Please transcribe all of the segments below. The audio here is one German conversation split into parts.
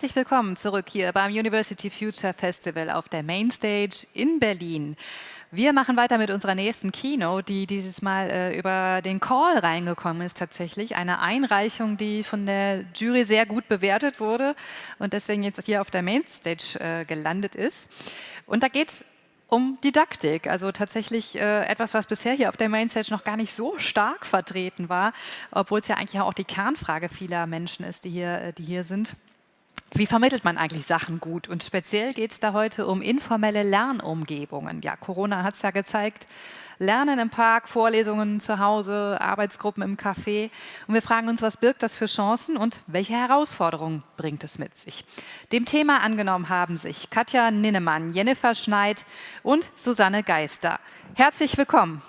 Herzlich willkommen zurück hier beim University Future Festival auf der Mainstage in Berlin. Wir machen weiter mit unserer nächsten Keynote, die dieses Mal äh, über den Call reingekommen ist tatsächlich. Eine Einreichung, die von der Jury sehr gut bewertet wurde und deswegen jetzt hier auf der Mainstage äh, gelandet ist. Und da geht es um Didaktik, also tatsächlich äh, etwas, was bisher hier auf der Mainstage noch gar nicht so stark vertreten war, obwohl es ja eigentlich auch die Kernfrage vieler Menschen ist, die hier, äh, die hier sind. Wie vermittelt man eigentlich Sachen gut? Und speziell geht es da heute um informelle Lernumgebungen. Ja, Corona hat es ja gezeigt. Lernen im Park, Vorlesungen zu Hause, Arbeitsgruppen im Café. Und wir fragen uns, was birgt das für Chancen und welche Herausforderungen bringt es mit sich? Dem Thema angenommen haben sich Katja Ninnemann, Jennifer Schneid und Susanne Geister. Herzlich willkommen.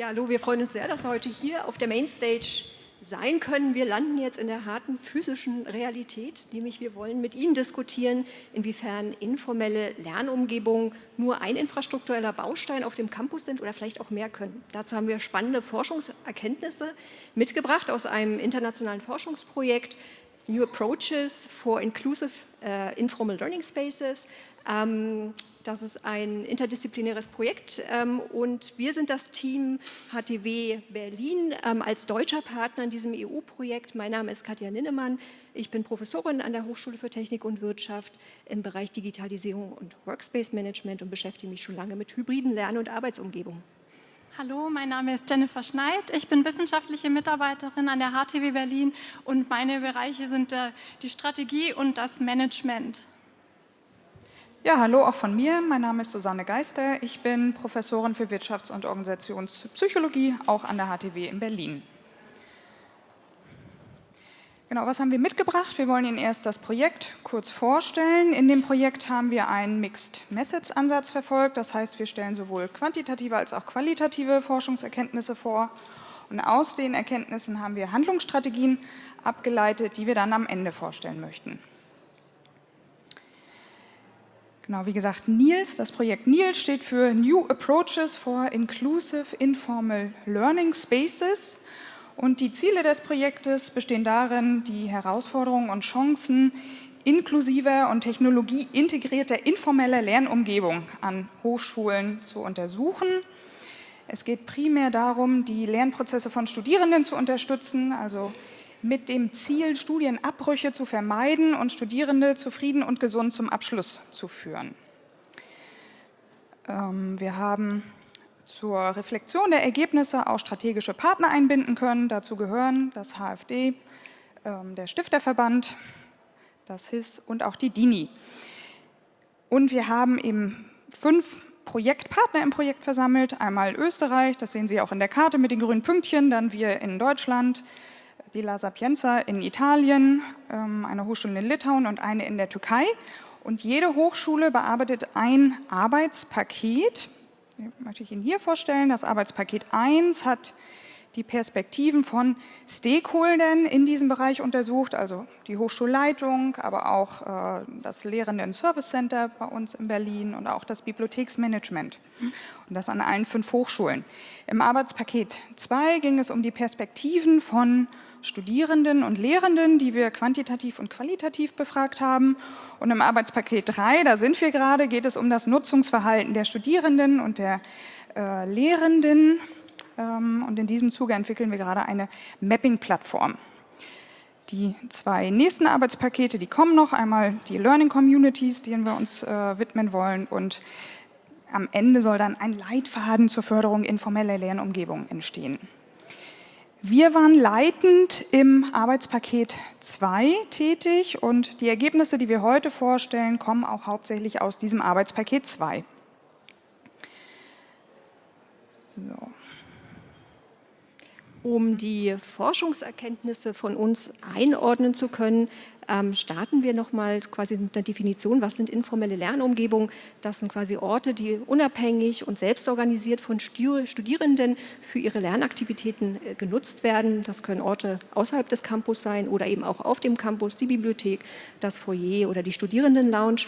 Ja, hallo, wir freuen uns sehr, dass wir heute hier auf der Mainstage sein können. Wir landen jetzt in der harten physischen Realität, nämlich wir wollen mit Ihnen diskutieren, inwiefern informelle Lernumgebungen nur ein infrastruktureller Baustein auf dem Campus sind oder vielleicht auch mehr können. Dazu haben wir spannende Forschungserkenntnisse mitgebracht aus einem internationalen Forschungsprojekt New Approaches for Inclusive uh, Informal Learning Spaces. Ähm, das ist ein interdisziplinäres Projekt ähm, und wir sind das Team HTW Berlin ähm, als deutscher Partner in diesem EU-Projekt. Mein Name ist Katja Ninnemann. Ich bin Professorin an der Hochschule für Technik und Wirtschaft im Bereich Digitalisierung und Workspace Management und beschäftige mich schon lange mit hybriden Lern- und Arbeitsumgebungen. Hallo, mein Name ist Jennifer Schneid. Ich bin wissenschaftliche Mitarbeiterin an der HTW Berlin und meine Bereiche sind äh, die Strategie und das Management. Ja, hallo auch von mir. Mein Name ist Susanne Geister. Ich bin Professorin für Wirtschafts- und Organisationspsychologie, auch an der HTW in Berlin. Genau, was haben wir mitgebracht? Wir wollen Ihnen erst das Projekt kurz vorstellen. In dem Projekt haben wir einen Mixed-Methods-Ansatz verfolgt. Das heißt, wir stellen sowohl quantitative als auch qualitative Forschungserkenntnisse vor. Und aus den Erkenntnissen haben wir Handlungsstrategien abgeleitet, die wir dann am Ende vorstellen möchten. Genau, wie gesagt, NILS, das Projekt NILS steht für New Approaches for Inclusive Informal Learning Spaces. Und die Ziele des Projektes bestehen darin, die Herausforderungen und Chancen inklusiver und technologieintegrierter informeller Lernumgebung an Hochschulen zu untersuchen. Es geht primär darum, die Lernprozesse von Studierenden zu unterstützen, also mit dem Ziel, Studienabbrüche zu vermeiden und Studierende zufrieden und gesund zum Abschluss zu führen. Ähm, wir haben zur Reflexion der Ergebnisse auch strategische Partner einbinden können. Dazu gehören das HFD, ähm, der Stifterverband, das HIS und auch die DINI. Und wir haben eben fünf Projektpartner im Projekt versammelt. Einmal Österreich, das sehen Sie auch in der Karte mit den grünen Pünktchen, dann wir in Deutschland, die La Sapienza in Italien, ähm, eine Hochschule in Litauen und eine in der Türkei. Und jede Hochschule bearbeitet ein Arbeitspaket. Möchte ich Ihnen hier vorstellen. Das Arbeitspaket 1 hat die Perspektiven von Stakeholdern in diesem Bereich untersucht, also die Hochschulleitung, aber auch äh, das Lehrenden Service Center bei uns in Berlin und auch das Bibliotheksmanagement und das an allen fünf Hochschulen. Im Arbeitspaket 2 ging es um die Perspektiven von Studierenden und Lehrenden, die wir quantitativ und qualitativ befragt haben. Und im Arbeitspaket 3, da sind wir gerade, geht es um das Nutzungsverhalten der Studierenden und der äh, Lehrenden und in diesem Zuge entwickeln wir gerade eine Mapping-Plattform. Die zwei nächsten Arbeitspakete, die kommen noch, einmal die Learning Communities, denen wir uns äh, widmen wollen und am Ende soll dann ein Leitfaden zur Förderung informeller Lernumgebung entstehen. Wir waren leitend im Arbeitspaket 2 tätig und die Ergebnisse, die wir heute vorstellen, kommen auch hauptsächlich aus diesem Arbeitspaket 2. So. Um die Forschungserkenntnisse von uns einordnen zu können, ähm, starten wir nochmal quasi mit einer Definition, was sind informelle Lernumgebungen. Das sind quasi Orte, die unabhängig und selbstorganisiert von Studierenden für ihre Lernaktivitäten äh, genutzt werden. Das können Orte außerhalb des Campus sein oder eben auch auf dem Campus, die Bibliothek, das Foyer oder die Studierendenlounge.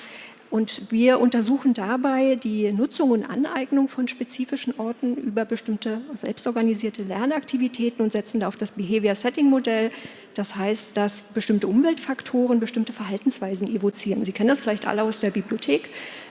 Und wir untersuchen dabei die Nutzung und Aneignung von spezifischen Orten über bestimmte selbstorganisierte Lernaktivitäten und setzen da auf das Behavior Setting Modell. Das heißt, dass bestimmte Umweltfaktoren bestimmte Verhaltensweisen evozieren. Sie kennen das vielleicht alle aus der Bibliothek.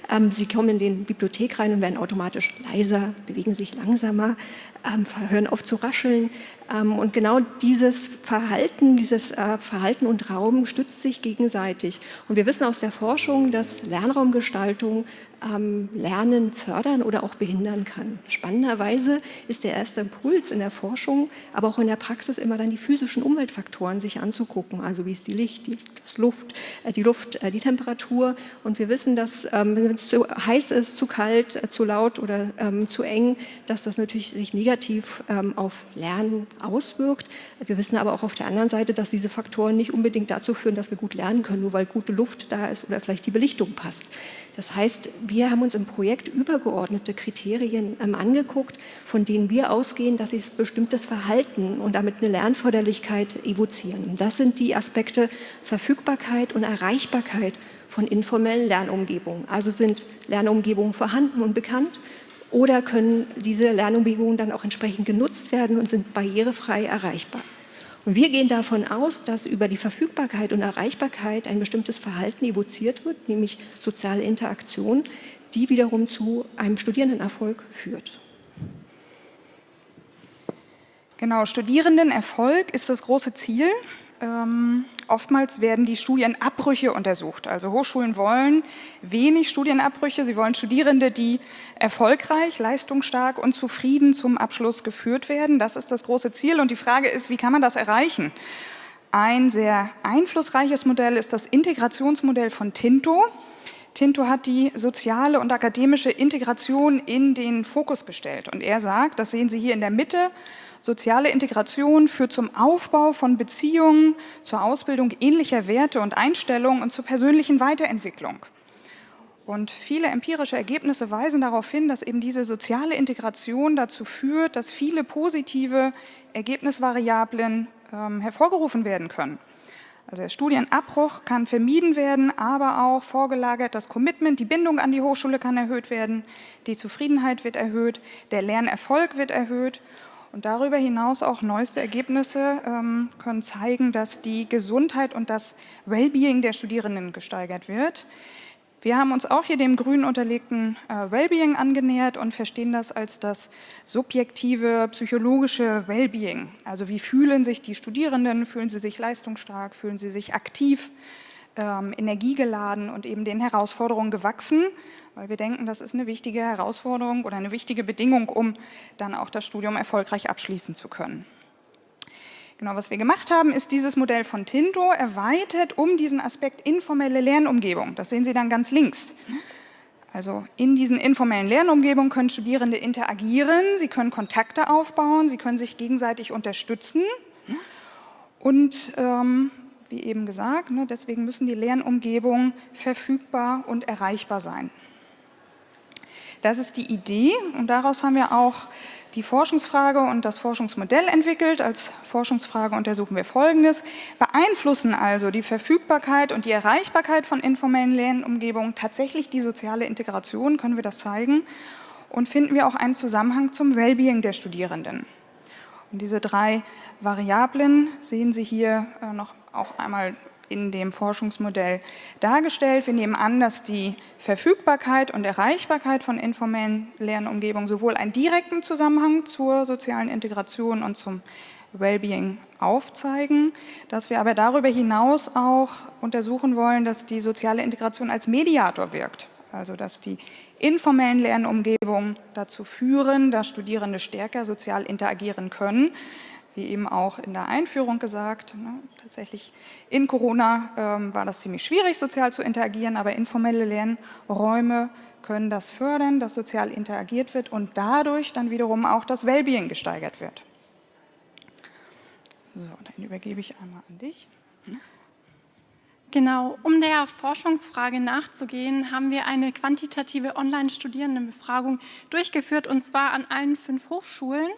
Ähm, Sie kommen in die Bibliothek rein und werden automatisch leiser, bewegen sich langsamer, ähm, hören auf zu rascheln. Ähm, und genau dieses Verhalten, dieses äh, Verhalten und Raum stützt sich gegenseitig. Und wir wissen aus der Forschung, dass Lernraumgestaltung ähm, Lernen fördern oder auch behindern kann. Spannenderweise ist der erste Impuls in der Forschung, aber auch in der Praxis immer dann die physischen Umweltfaktoren sich anzugucken. Also wie ist die Licht, die, das Luft, äh, die Luft, äh, die Temperatur. Und wir wissen, dass ähm, wenn es zu heiß ist, zu kalt, äh, zu laut oder ähm, zu eng, dass das natürlich sich negativ ähm, auf Lernen auswirkt. Wir wissen aber auch auf der anderen Seite, dass diese Faktoren nicht unbedingt dazu führen, dass wir gut lernen können, nur weil gute Luft da ist oder vielleicht die Belichtung passt. Das heißt, wir haben uns im Projekt übergeordnete Kriterien ähm, angeguckt, von denen wir ausgehen, dass sie bestimmtes Verhalten und damit eine Lernförderlichkeit evozieren. Das sind die Aspekte Verfügbarkeit und Erreichbarkeit von informellen Lernumgebungen. Also sind Lernumgebungen vorhanden und bekannt oder können diese Lernumgebungen dann auch entsprechend genutzt werden und sind barrierefrei erreichbar. Und wir gehen davon aus, dass über die Verfügbarkeit und Erreichbarkeit ein bestimmtes Verhalten evoziert wird, nämlich soziale Interaktion, die wiederum zu einem Studierendenerfolg führt. Genau, Studierendenerfolg ist das große Ziel. Ähm, oftmals werden die Studienabbrüche untersucht. Also Hochschulen wollen wenig Studienabbrüche. Sie wollen Studierende, die erfolgreich, leistungsstark und zufrieden zum Abschluss geführt werden. Das ist das große Ziel. Und die Frage ist, wie kann man das erreichen? Ein sehr einflussreiches Modell ist das Integrationsmodell von Tinto. Tinto hat die soziale und akademische Integration in den Fokus gestellt. Und er sagt, das sehen Sie hier in der Mitte, Soziale Integration führt zum Aufbau von Beziehungen, zur Ausbildung ähnlicher Werte und Einstellungen und zur persönlichen Weiterentwicklung. Und viele empirische Ergebnisse weisen darauf hin, dass eben diese soziale Integration dazu führt, dass viele positive Ergebnisvariablen ähm, hervorgerufen werden können. Also der Studienabbruch kann vermieden werden, aber auch vorgelagert das Commitment, die Bindung an die Hochschule kann erhöht werden, die Zufriedenheit wird erhöht, der Lernerfolg wird erhöht und darüber hinaus auch neueste Ergebnisse ähm, können zeigen, dass die Gesundheit und das Wellbeing der Studierenden gesteigert wird. Wir haben uns auch hier dem grün unterlegten äh, Wellbeing angenähert und verstehen das als das subjektive psychologische Wellbeing. Also wie fühlen sich die Studierenden, fühlen sie sich leistungsstark, fühlen sie sich aktiv, ähm, energiegeladen und eben den Herausforderungen gewachsen, weil wir denken, das ist eine wichtige Herausforderung oder eine wichtige Bedingung, um dann auch das Studium erfolgreich abschließen zu können. Genau, was wir gemacht haben, ist dieses Modell von Tinto erweitert um diesen Aspekt informelle Lernumgebung. Das sehen Sie dann ganz links. Also in diesen informellen Lernumgebungen können Studierende interagieren, sie können Kontakte aufbauen, sie können sich gegenseitig unterstützen und ähm, wie eben gesagt. Ne, deswegen müssen die Lernumgebungen verfügbar und erreichbar sein. Das ist die Idee und daraus haben wir auch die Forschungsfrage und das Forschungsmodell entwickelt. Als Forschungsfrage untersuchen wir Folgendes. Beeinflussen also die Verfügbarkeit und die Erreichbarkeit von informellen Lernumgebungen tatsächlich die soziale Integration? Können wir das zeigen? Und finden wir auch einen Zusammenhang zum Wellbeing der Studierenden? Und diese drei Variablen sehen Sie hier äh, noch auch einmal in dem Forschungsmodell dargestellt. Wir nehmen an, dass die Verfügbarkeit und Erreichbarkeit von informellen Lernumgebungen sowohl einen direkten Zusammenhang zur sozialen Integration und zum Wellbeing aufzeigen, dass wir aber darüber hinaus auch untersuchen wollen, dass die soziale Integration als Mediator wirkt. Also dass die informellen Lernumgebungen dazu führen, dass Studierende stärker sozial interagieren können wie eben auch in der Einführung gesagt, ne, tatsächlich in Corona ähm, war das ziemlich schwierig, sozial zu interagieren, aber informelle Lernräume können das fördern, dass sozial interagiert wird und dadurch dann wiederum auch das Wellbeing gesteigert wird. So, dann übergebe ich einmal an dich. Genau, um der Forschungsfrage nachzugehen, haben wir eine quantitative Online-Studierendenbefragung durchgeführt und zwar an allen fünf Hochschulen.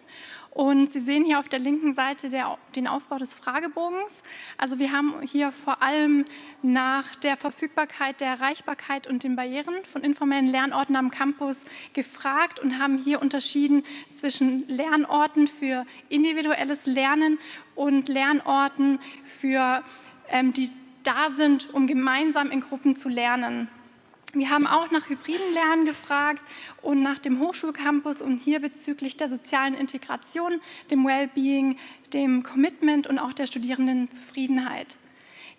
Und Sie sehen hier auf der linken Seite der, den Aufbau des Fragebogens. Also wir haben hier vor allem nach der Verfügbarkeit, der Erreichbarkeit und den Barrieren von informellen Lernorten am Campus gefragt und haben hier unterschieden zwischen Lernorten für individuelles Lernen und Lernorten für ähm, die da sind, um gemeinsam in Gruppen zu lernen. Wir haben auch nach hybriden Lernen gefragt und nach dem Hochschulcampus und hier bezüglich der sozialen Integration, dem Wellbeing, dem Commitment und auch der Studierendenzufriedenheit.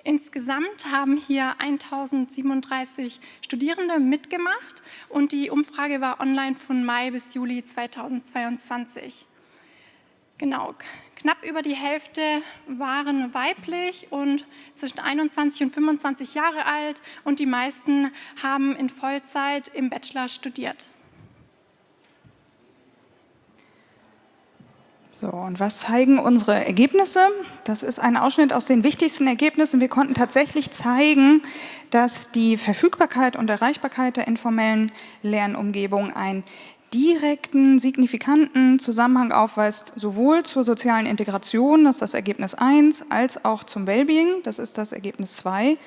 Insgesamt haben hier 1037 Studierende mitgemacht und die Umfrage war online von Mai bis Juli 2022. Genau, knapp über die Hälfte waren weiblich und zwischen 21 und 25 Jahre alt und die meisten haben in Vollzeit im Bachelor studiert. So, und was zeigen unsere Ergebnisse? Das ist ein Ausschnitt aus den wichtigsten Ergebnissen. Wir konnten tatsächlich zeigen, dass die Verfügbarkeit und Erreichbarkeit der informellen Lernumgebung ein direkten, signifikanten Zusammenhang aufweist, sowohl zur sozialen Integration, das ist das Ergebnis 1, als auch zum Wellbeing, das ist das Ergebnis 2.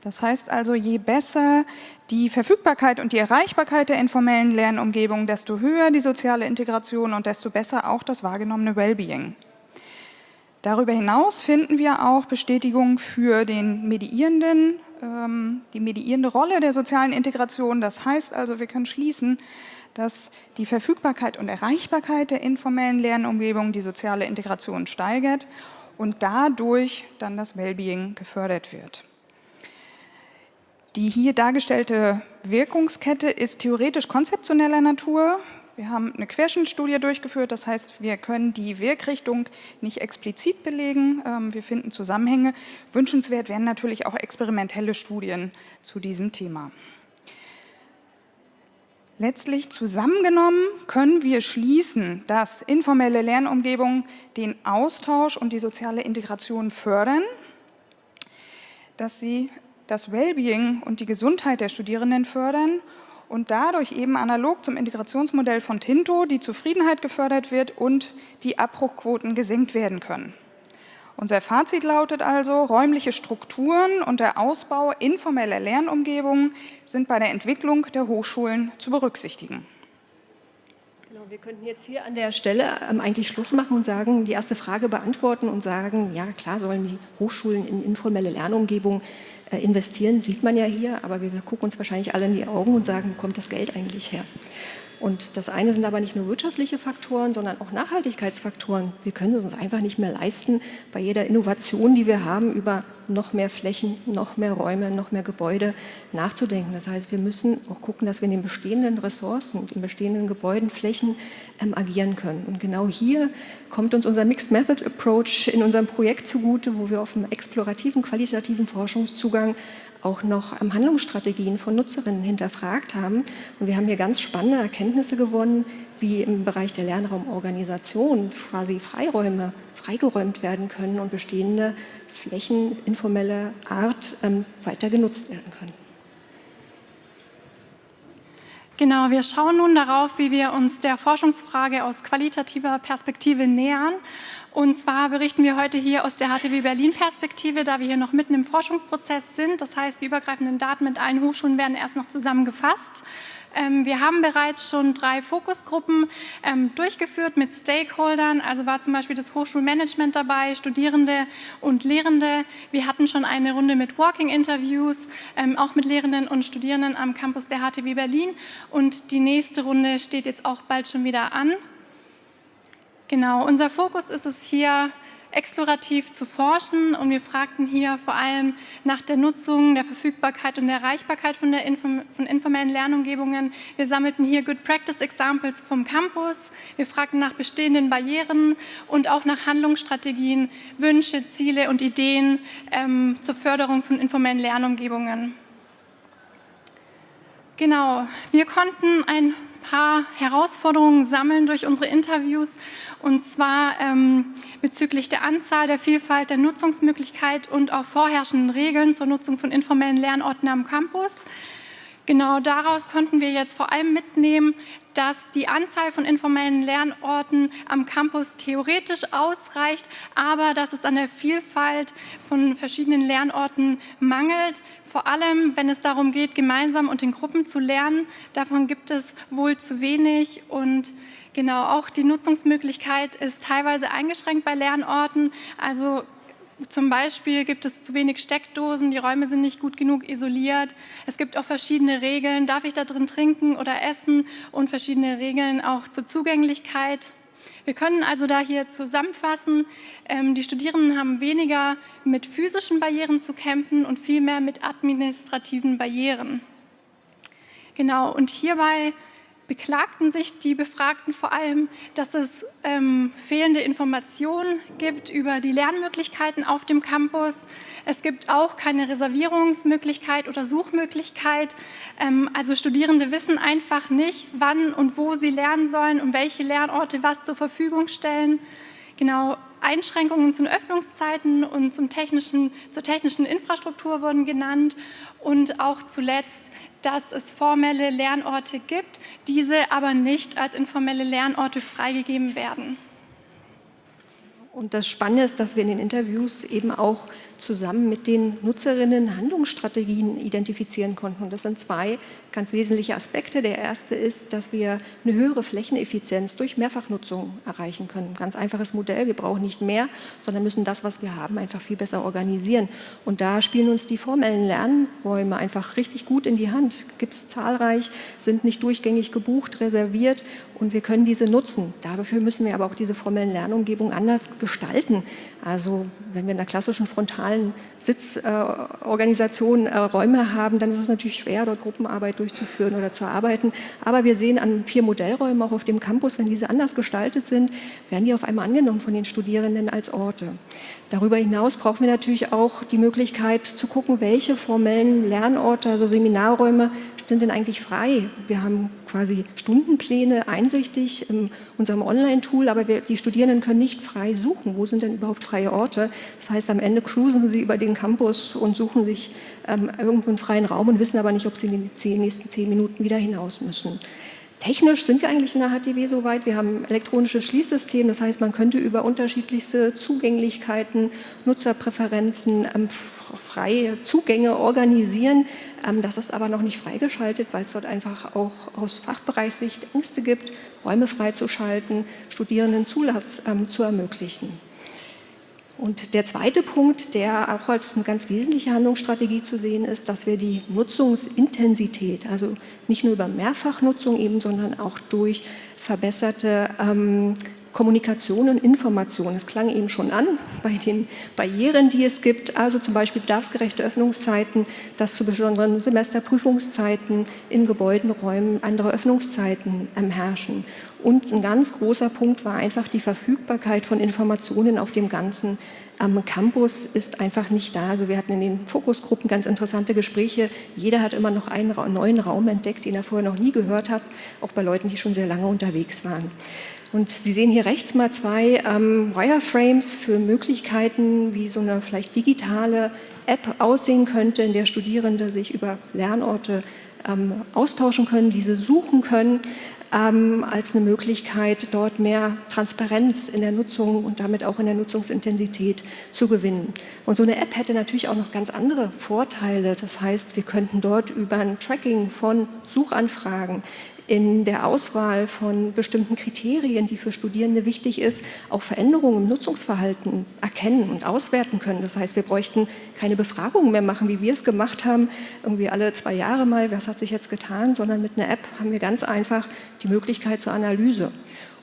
Das heißt also, je besser die Verfügbarkeit und die Erreichbarkeit der informellen Lernumgebung, desto höher die soziale Integration und desto besser auch das wahrgenommene Wellbeing. Darüber hinaus finden wir auch Bestätigung für den mediierenden, ähm, die mediierende Rolle der sozialen Integration. Das heißt also, wir können schließen, dass die Verfügbarkeit und Erreichbarkeit der informellen Lernumgebung die soziale Integration steigert und dadurch dann das Wellbeing gefördert wird. Die hier dargestellte Wirkungskette ist theoretisch konzeptioneller Natur. Wir haben eine Querschnittstudie durchgeführt, das heißt, wir können die Wirkrichtung nicht explizit belegen. Ähm, wir finden Zusammenhänge. Wünschenswert wären natürlich auch experimentelle Studien zu diesem Thema. Letztlich zusammengenommen können wir schließen, dass informelle Lernumgebungen den Austausch und die soziale Integration fördern, dass sie das Wellbeing und die Gesundheit der Studierenden fördern und dadurch eben analog zum Integrationsmodell von Tinto die Zufriedenheit gefördert wird und die Abbruchquoten gesenkt werden können. Unser Fazit lautet also, räumliche Strukturen und der Ausbau informeller Lernumgebungen sind bei der Entwicklung der Hochschulen zu berücksichtigen. Genau, wir könnten jetzt hier an der Stelle ähm, eigentlich Schluss machen und sagen, die erste Frage beantworten und sagen, ja klar sollen die Hochschulen in informelle Lernumgebungen äh, investieren, sieht man ja hier, aber wir, wir gucken uns wahrscheinlich alle in die Augen und sagen, wo kommt das Geld eigentlich her? Und das eine sind aber nicht nur wirtschaftliche Faktoren, sondern auch Nachhaltigkeitsfaktoren. Wir können es uns einfach nicht mehr leisten, bei jeder Innovation, die wir haben, über noch mehr Flächen, noch mehr Räume, noch mehr Gebäude nachzudenken. Das heißt, wir müssen auch gucken, dass wir in den bestehenden Ressourcen und in bestehenden Gebäuden, Flächen ähm, agieren können. Und genau hier kommt uns unser Mixed Method Approach in unserem Projekt zugute, wo wir auf einem explorativen, qualitativen Forschungszugang auch noch Handlungsstrategien von Nutzerinnen hinterfragt haben. Und wir haben hier ganz spannende Erkenntnisse gewonnen, wie im Bereich der Lernraumorganisation quasi Freiräume freigeräumt werden können und bestehende Flächen informeller Art ähm, weiter genutzt werden können. Genau, wir schauen nun darauf, wie wir uns der Forschungsfrage aus qualitativer Perspektive nähern und zwar berichten wir heute hier aus der HTW Berlin-Perspektive, da wir hier noch mitten im Forschungsprozess sind. Das heißt, die übergreifenden Daten mit allen Hochschulen werden erst noch zusammengefasst. Ähm, wir haben bereits schon drei Fokusgruppen ähm, durchgeführt mit Stakeholdern. Also war zum Beispiel das Hochschulmanagement dabei, Studierende und Lehrende. Wir hatten schon eine Runde mit Walking-Interviews, ähm, auch mit Lehrenden und Studierenden am Campus der HTW Berlin. Und die nächste Runde steht jetzt auch bald schon wieder an. Genau, unser Fokus ist es hier, explorativ zu forschen und wir fragten hier vor allem nach der Nutzung, der Verfügbarkeit und der Erreichbarkeit von, der Inform von informellen Lernumgebungen. Wir sammelten hier Good Practice Examples vom Campus, wir fragten nach bestehenden Barrieren und auch nach Handlungsstrategien, Wünsche, Ziele und Ideen ähm, zur Förderung von informellen Lernumgebungen. Genau, wir konnten ein paar Herausforderungen sammeln durch unsere Interviews und zwar ähm, bezüglich der Anzahl, der Vielfalt, der Nutzungsmöglichkeit und auch vorherrschenden Regeln zur Nutzung von informellen Lernorten am Campus. Genau daraus konnten wir jetzt vor allem mitnehmen, dass die Anzahl von informellen Lernorten am Campus theoretisch ausreicht, aber dass es an der Vielfalt von verschiedenen Lernorten mangelt. Vor allem, wenn es darum geht, gemeinsam und in Gruppen zu lernen. Davon gibt es wohl zu wenig und Genau, auch die Nutzungsmöglichkeit ist teilweise eingeschränkt bei Lernorten. Also zum Beispiel gibt es zu wenig Steckdosen, die Räume sind nicht gut genug isoliert. Es gibt auch verschiedene Regeln, darf ich da drin trinken oder essen und verschiedene Regeln auch zur Zugänglichkeit. Wir können also da hier zusammenfassen, ähm, die Studierenden haben weniger mit physischen Barrieren zu kämpfen und viel mehr mit administrativen Barrieren. Genau, und hierbei beklagten sich die Befragten vor allem, dass es ähm, fehlende Informationen gibt über die Lernmöglichkeiten auf dem Campus. Es gibt auch keine Reservierungsmöglichkeit oder Suchmöglichkeit. Ähm, also Studierende wissen einfach nicht, wann und wo sie lernen sollen und welche Lernorte was zur Verfügung stellen. Genau, Einschränkungen zu den Öffnungszeiten und zum technischen, zur technischen Infrastruktur wurden genannt und auch zuletzt, dass es formelle Lernorte gibt, diese aber nicht als informelle Lernorte freigegeben werden. Und das Spannende ist, dass wir in den Interviews eben auch zusammen mit den Nutzerinnen Handlungsstrategien identifizieren konnten. Und das sind zwei ganz wesentliche Aspekte. Der erste ist, dass wir eine höhere Flächeneffizienz durch Mehrfachnutzung erreichen können. Ganz einfaches Modell. Wir brauchen nicht mehr, sondern müssen das, was wir haben, einfach viel besser organisieren. Und da spielen uns die formellen Lernräume einfach richtig gut in die Hand. Gibt es zahlreich, sind nicht durchgängig gebucht, reserviert und wir können diese nutzen. Dafür müssen wir aber auch diese formellen Lernumgebungen anders gestalten. Also wenn wir in der klassischen frontalen Sitzorganisation äh, Räume haben, dann ist es natürlich schwer, dort Gruppenarbeit durchzuführen oder zu arbeiten. Aber wir sehen an vier Modellräumen auch auf dem Campus, wenn diese anders gestaltet sind, werden die auf einmal angenommen von den Studierenden als Orte. Darüber hinaus brauchen wir natürlich auch die Möglichkeit zu gucken, welche formellen Lernorte, also Seminarräume, sind denn eigentlich frei? Wir haben quasi Stundenpläne einsichtig in unserem Online-Tool, aber wir, die Studierenden können nicht frei suchen. Wo sind denn überhaupt freie Orte? Das heißt, am Ende cruisen sie über den Campus und suchen sich ähm, irgendwo einen freien Raum und wissen aber nicht, ob sie in den nächsten zehn Minuten wieder hinaus müssen. Technisch sind wir eigentlich in der HTW soweit. Wir haben ein elektronisches Schließsystem, das heißt, man könnte über unterschiedlichste Zugänglichkeiten, Nutzerpräferenzen, ähm, freie Zugänge organisieren. Ähm, das ist aber noch nicht freigeschaltet, weil es dort einfach auch aus Fachbereichssicht Ängste gibt, Räume freizuschalten, Studierenden Zulass ähm, zu ermöglichen. Und der zweite Punkt, der auch als eine ganz wesentliche Handlungsstrategie zu sehen ist, dass wir die Nutzungsintensität, also nicht nur über Mehrfachnutzung eben, sondern auch durch verbesserte ähm, Kommunikation und Information. Es klang eben schon an bei den Barrieren, die es gibt, also zum Beispiel bedarfsgerechte Öffnungszeiten, dass zu besonderen Semesterprüfungszeiten in Gebäuden, Räumen andere Öffnungszeiten ähm, herrschen. Und ein ganz großer Punkt war einfach die Verfügbarkeit von Informationen auf dem ganzen am Campus ist einfach nicht da. Also wir hatten in den Fokusgruppen ganz interessante Gespräche. Jeder hat immer noch einen neuen Raum entdeckt, den er vorher noch nie gehört hat, auch bei Leuten, die schon sehr lange unterwegs waren. Und Sie sehen hier rechts mal zwei ähm, Wireframes für Möglichkeiten, wie so eine vielleicht digitale App aussehen könnte, in der Studierende sich über Lernorte ähm, austauschen können, diese suchen können ähm, als eine Möglichkeit, dort mehr Transparenz in der Nutzung und damit auch in der Nutzungsintensität zu gewinnen. Und so eine App hätte natürlich auch noch ganz andere Vorteile. Das heißt, wir könnten dort über ein Tracking von Suchanfragen in der Auswahl von bestimmten Kriterien, die für Studierende wichtig ist, auch Veränderungen im Nutzungsverhalten erkennen und auswerten können. Das heißt, wir bräuchten keine Befragungen mehr machen, wie wir es gemacht haben, irgendwie alle zwei Jahre mal, was hat sich jetzt getan, sondern mit einer App haben wir ganz einfach die Möglichkeit zur Analyse.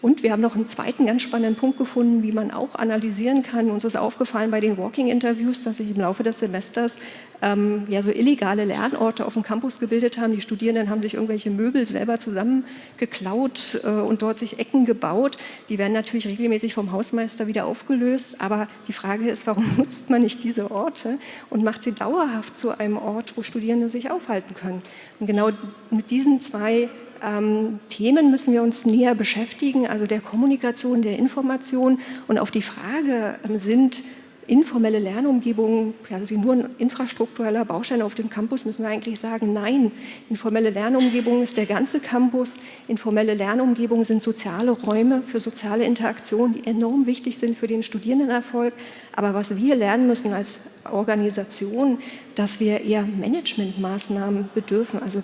Und wir haben noch einen zweiten ganz spannenden Punkt gefunden, wie man auch analysieren kann. Uns ist aufgefallen bei den Walking-Interviews, dass sich im Laufe des Semesters ähm, ja, so illegale Lernorte auf dem Campus gebildet haben. Die Studierenden haben sich irgendwelche Möbel selber zusammengeklaut äh, und dort sich Ecken gebaut. Die werden natürlich regelmäßig vom Hausmeister wieder aufgelöst. Aber die Frage ist, warum nutzt man nicht diese Orte und macht sie dauerhaft zu einem Ort, wo Studierende sich aufhalten können? Und genau mit diesen zwei ähm, Themen müssen wir uns näher beschäftigen, also der Kommunikation, der Information und auf die Frage ähm, sind informelle Lernumgebungen quasi nur ein infrastruktureller Baustein auf dem Campus, müssen wir eigentlich sagen, nein, informelle Lernumgebung ist der ganze Campus. Informelle Lernumgebungen sind soziale Räume für soziale Interaktion, die enorm wichtig sind für den Studierendenerfolg. Aber was wir lernen müssen als Organisation, dass wir eher Managementmaßnahmen bedürfen, also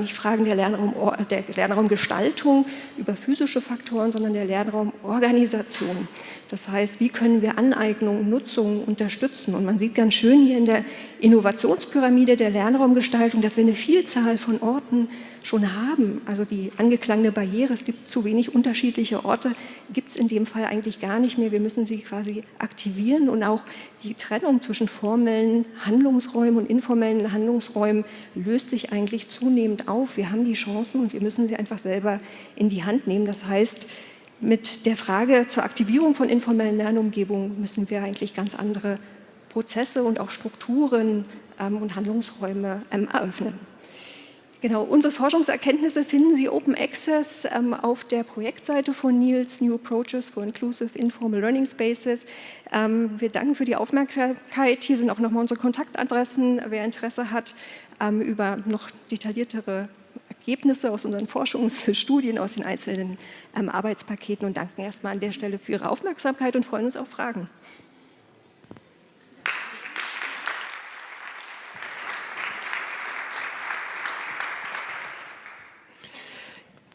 nicht Fragen der, Lernraum, der Lernraumgestaltung über physische Faktoren, sondern der Lernraumorganisation. Das heißt, wie können wir Aneignung, Nutzung unterstützen? Und man sieht ganz schön hier in der Innovationspyramide der Lernraumgestaltung, dass wir eine Vielzahl von Orten schon haben. Also die angeklangene Barriere, es gibt zu wenig unterschiedliche Orte, gibt es in dem Fall eigentlich gar nicht mehr. Wir müssen sie quasi aktivieren und auch die Trennung zwischen formellen Handlungsräumen und informellen Handlungsräumen löst sich eigentlich zunehmend auf. Wir haben die Chancen und wir müssen sie einfach selber in die Hand nehmen. Das heißt, mit der Frage zur Aktivierung von informellen Lernumgebungen müssen wir eigentlich ganz andere Prozesse und auch Strukturen ähm, und Handlungsräume ähm, eröffnen. Genau, unsere Forschungserkenntnisse finden Sie Open Access ähm, auf der Projektseite von Niels, New Approaches for Inclusive Informal Learning Spaces. Ähm, wir danken für die Aufmerksamkeit. Hier sind auch nochmal unsere Kontaktadressen, wer Interesse hat, ähm, über noch detailliertere Ergebnisse aus unseren Forschungsstudien, aus den einzelnen ähm, Arbeitspaketen und danken erstmal an der Stelle für Ihre Aufmerksamkeit und freuen uns auf Fragen.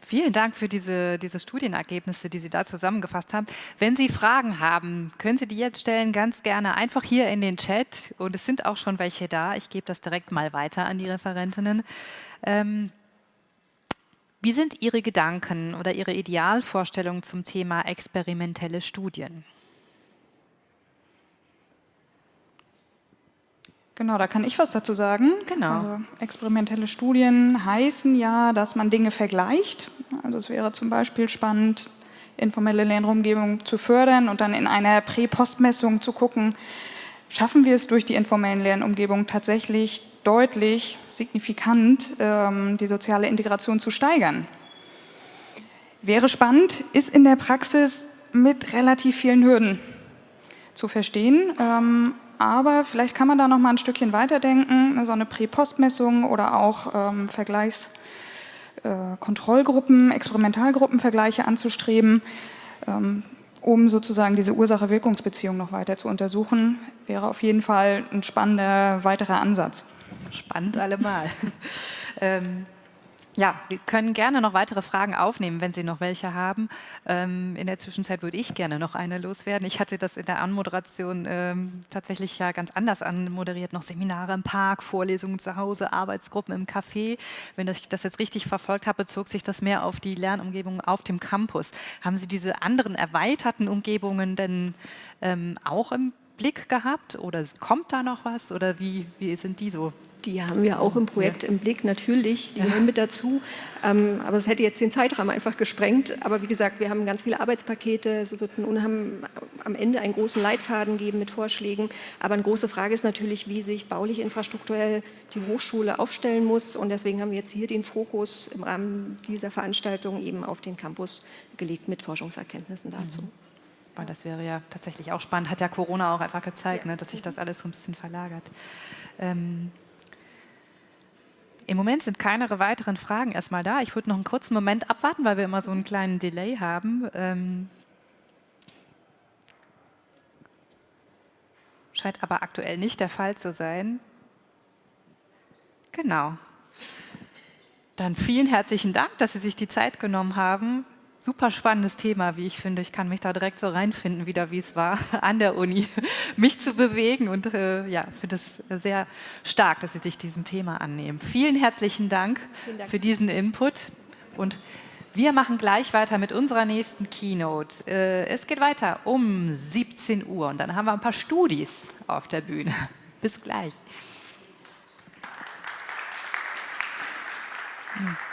Vielen Dank für diese, diese Studienergebnisse, die Sie da zusammengefasst haben. Wenn Sie Fragen haben, können Sie die jetzt stellen, ganz gerne einfach hier in den Chat. Und es sind auch schon welche da. Ich gebe das direkt mal weiter an die Referentinnen. Ähm, wie sind Ihre Gedanken oder Ihre Idealvorstellungen zum Thema experimentelle Studien? Genau, da kann ich was dazu sagen. Genau. Also experimentelle Studien heißen ja, dass man Dinge vergleicht. Also es wäre zum Beispiel spannend, informelle Lernumgebung zu fördern und dann in einer Prä-Post-Messung zu gucken, schaffen wir es durch die informellen Lernumgebung tatsächlich deutlich, signifikant ähm, die soziale Integration zu steigern. Wäre spannend, ist in der Praxis mit relativ vielen Hürden zu verstehen. Ähm, aber vielleicht kann man da noch mal ein Stückchen weiterdenken, ne, so eine Prä-Post-Messung oder auch ähm, Vergleichskontrollgruppen, äh, Experimentalgruppenvergleiche anzustreben, ähm, um sozusagen diese Ursache-Wirkungsbeziehung noch weiter zu untersuchen, wäre auf jeden Fall ein spannender weiterer Ansatz. Spannend allemal. ähm, ja, wir können gerne noch weitere Fragen aufnehmen, wenn Sie noch welche haben. Ähm, in der Zwischenzeit würde ich gerne noch eine loswerden. Ich hatte das in der Anmoderation ähm, tatsächlich ja ganz anders anmoderiert. Noch Seminare im Park, Vorlesungen zu Hause, Arbeitsgruppen im Café. Wenn ich das jetzt richtig verfolgt habe, bezog sich das mehr auf die Lernumgebung auf dem Campus. Haben Sie diese anderen erweiterten Umgebungen denn ähm, auch im Blick gehabt oder kommt da noch was oder wie, wie sind die so die haben wir auch im Projekt ja. im Blick, natürlich, die gehören mit dazu. Ähm, aber es hätte jetzt den Zeitrahmen einfach gesprengt. Aber wie gesagt, wir haben ganz viele Arbeitspakete, es wird ein, am Ende einen großen Leitfaden geben mit Vorschlägen. Aber eine große Frage ist natürlich, wie sich baulich infrastrukturell die Hochschule aufstellen muss. Und deswegen haben wir jetzt hier den Fokus im Rahmen dieser Veranstaltung eben auf den Campus gelegt mit Forschungserkenntnissen dazu. Mhm. Das wäre ja tatsächlich auch spannend. Hat ja Corona auch einfach gezeigt, ja. ne, dass sich das alles so ein bisschen verlagert. Ähm, im Moment sind keine weiteren Fragen erstmal da. Ich würde noch einen kurzen Moment abwarten, weil wir immer so einen kleinen Delay haben. Ähm scheint aber aktuell nicht der Fall zu sein. Genau. Dann vielen herzlichen Dank, dass Sie sich die Zeit genommen haben, super spannendes Thema, wie ich finde. Ich kann mich da direkt so reinfinden, wieder wie es war an der Uni, mich zu bewegen und äh, ja, finde es sehr stark, dass Sie sich diesem Thema annehmen. Vielen herzlichen Dank, Dank, für diesen Input und wir machen gleich weiter mit unserer nächsten Keynote. Äh, es geht weiter um 17 Uhr und dann haben wir ein paar Studis auf der Bühne. Bis gleich. Hm.